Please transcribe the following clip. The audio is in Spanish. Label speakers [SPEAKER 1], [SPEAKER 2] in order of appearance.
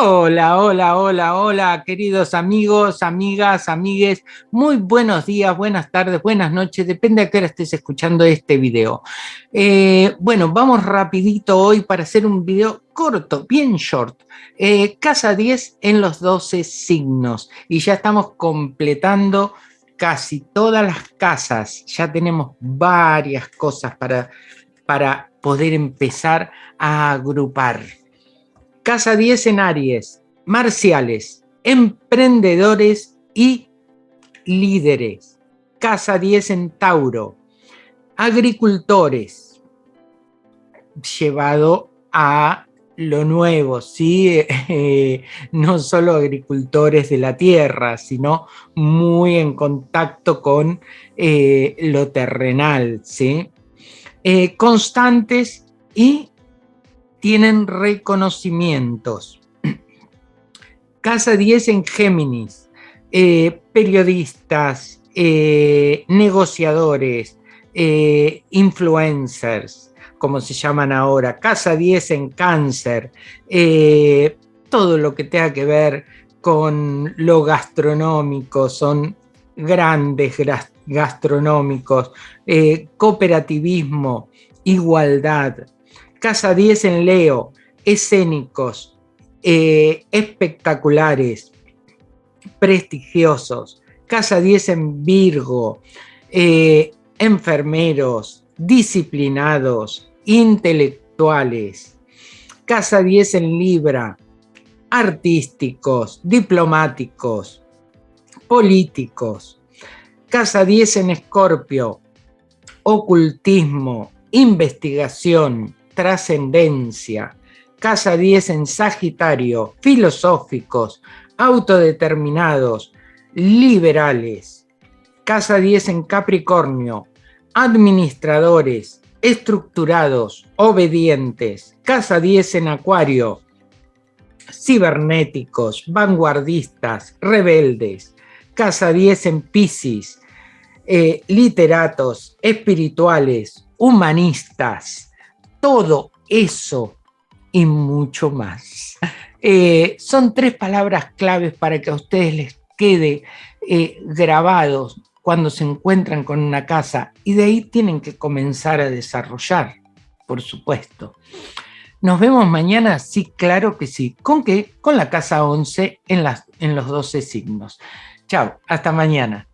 [SPEAKER 1] Hola, hola, hola, hola, queridos amigos, amigas, amigues. Muy buenos días, buenas tardes, buenas noches, depende a qué hora estés escuchando este video. Eh, bueno, vamos rapidito hoy para hacer un video corto, bien short. Eh, casa 10 en los 12 signos. Y ya estamos completando casi todas las casas. Ya tenemos varias cosas para, para poder empezar a agrupar. Casa 10 en Aries, marciales, emprendedores y líderes. Casa 10 en Tauro, agricultores, llevado a lo nuevo, ¿sí? no solo agricultores de la tierra, sino muy en contacto con eh, lo terrenal, ¿sí? Eh, constantes y tienen reconocimientos. Casa 10 en Géminis, eh, periodistas, eh, negociadores, eh, influencers, como se llaman ahora. Casa 10 en Cáncer, todo lo que tenga que ver con lo gastronómico, son grandes gastronómicos, cooperativismo, igualdad, Casa 10 en Leo, escénicos, eh, espectaculares, prestigiosos. Casa 10 en Virgo, eh, enfermeros, disciplinados, intelectuales. Casa 10 en Libra, artísticos, diplomáticos, políticos. Casa 10 en Escorpio, ocultismo, investigación, trascendencia. Casa 10 en Sagitario, filosóficos, autodeterminados, liberales. Casa 10 en Capricornio, administradores, estructurados, obedientes. Casa 10 en Acuario, cibernéticos, vanguardistas, rebeldes. Casa 10 en Piscis, eh, literatos, espirituales, humanistas todo eso y mucho más. Eh, son tres palabras claves para que a ustedes les quede eh, grabados cuando se encuentran con una casa y de ahí tienen que comenzar a desarrollar, por supuesto. Nos vemos mañana, sí, claro que sí. ¿Con qué? Con la casa 11 en, las, en los 12 signos. Chao, hasta mañana.